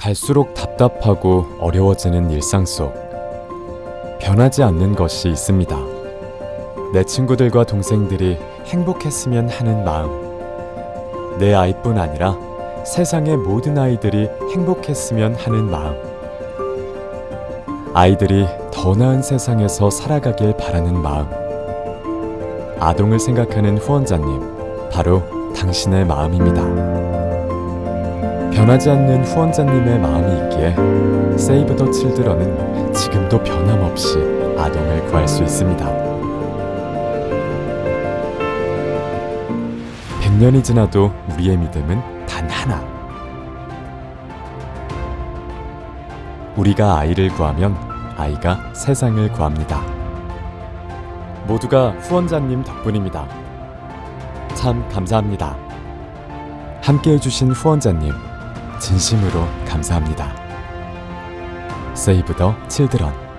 갈수록 답답하고 어려워지는 일상 속 변하지 않는 것이 있습니다. 내 친구들과 동생들이 행복했으면 하는 마음. 내 아이뿐 아니라 세상의 모든 아이들이 행복했으면 하는 마음. 아이들이 더 나은 세상에서 살아가길 바라는 마음. 아동을 생각하는 후원자님, 바로 당신의 마음입니다. 변하지 않는 후원자님의 마음이 있기에 세이브 더 칠드런은 지금도 변함없이 아동을 구할 수 있습니다. 100년이 지나도 우리의 믿음은 단 하나. 우리가 아이를 구하면 아이가 세상을 구합니다. 모두가 후원자님 덕분입니다. 참 감사합니다. 함께 해 주신 후원자님, 진심으로 감사합니다. 세이브 더 칠드런